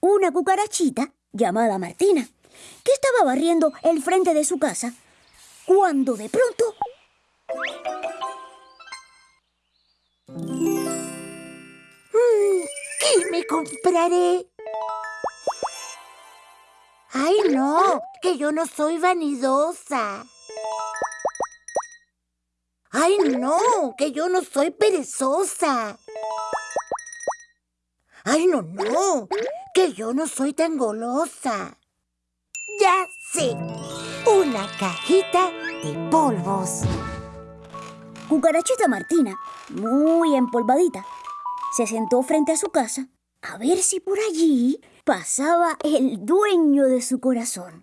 Una cucarachita llamada Martina que estaba barriendo el frente de su casa cuando de pronto... Mm, ¿Qué me compraré? ¡Ay, no! Que yo no soy vanidosa. ¡Ay, no! Que yo no soy perezosa. ¡Ay, no, no! Que yo no soy tan golosa. Ya sé. Una cajita de polvos. Cucarachita Martina, muy empolvadita, se sentó frente a su casa a ver si por allí pasaba el dueño de su corazón.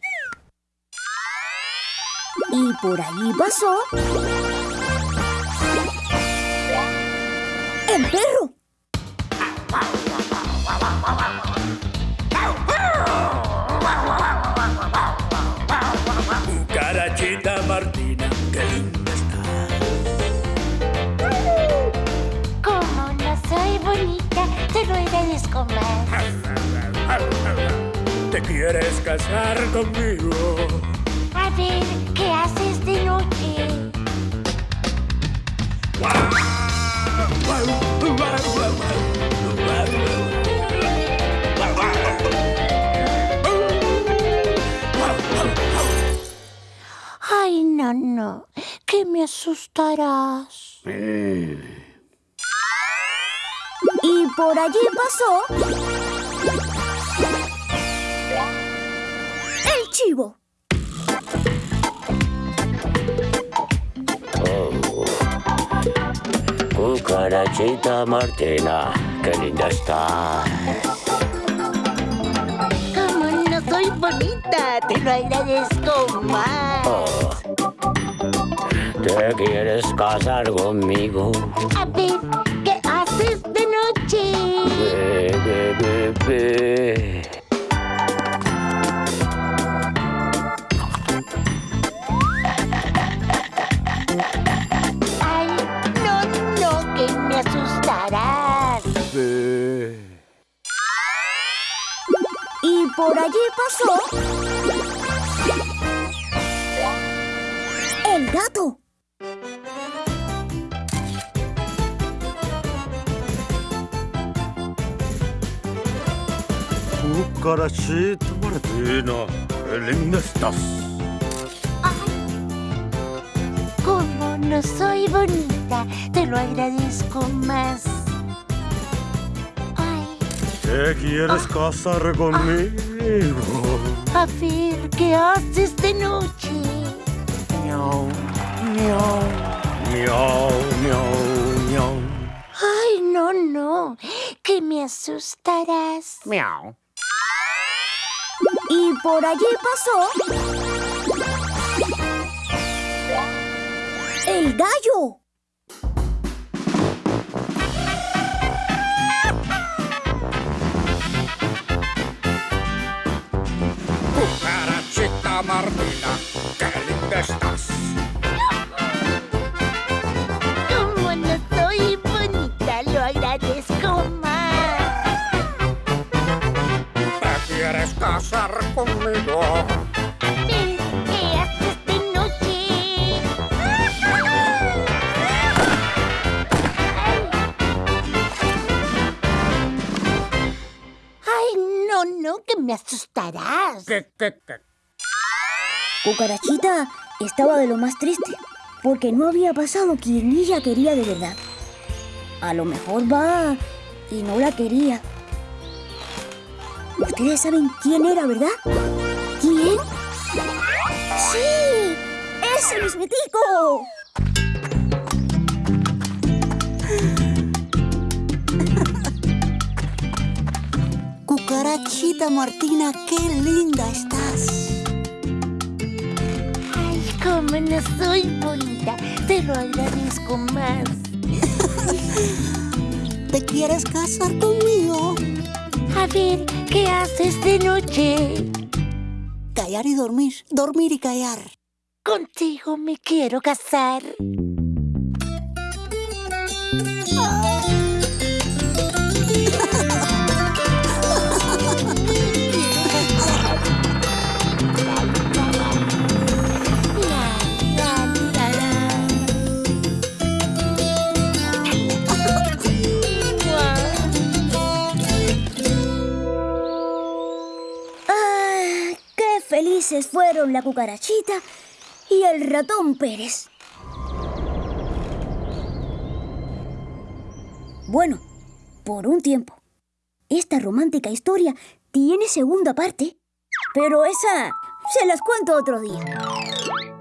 Y por allí pasó... ¡El perro! Quieres casar conmigo? A ver, ¿qué haces de noche? Ay, no, no, que me asustarás. Y por allí pasó... ¡El chivo! Cucarachita Martina, qué linda estás. Como no soy bonita, te lo agradezco más. Oh. ¿Te quieres casar conmigo? A ver, ¿qué haces de noche? Be, be, be, por allí pasó... ¡El gato! Cucarachita Martina, estás. Como no soy bonita, te lo agradezco más. Ay, ¿Te quieres casar conmigo? A ver, ¿qué haces de noche? Miau, miau, miau, miau, miau. Ay, no, no, que me asustarás. Miau. Y por allí pasó... ¡El gallo! Martina, qué linda estás. Como no soy bonita, lo agradezco más. ¿Te quieres casar conmigo? ¿qué haces de noche? Ay, no, no, que me asustarás. ¿Qué, qué, qué? Cucarachita estaba de lo más triste, porque no había pasado quien ella quería de verdad. A lo mejor va y no la quería. Ustedes saben quién era, ¿verdad? ¿Quién? ¡Sí! ¡Ese mismitico! Cucarachita Martina, qué linda estás. No soy bonita, te lo agradezco más. ¿Te quieres casar conmigo? A ver, ¿qué haces de noche? Callar y dormir, dormir y callar. Contigo me quiero casar. Fueron la cucarachita y el ratón Pérez. Bueno, por un tiempo. Esta romántica historia tiene segunda parte, pero esa se las cuento otro día.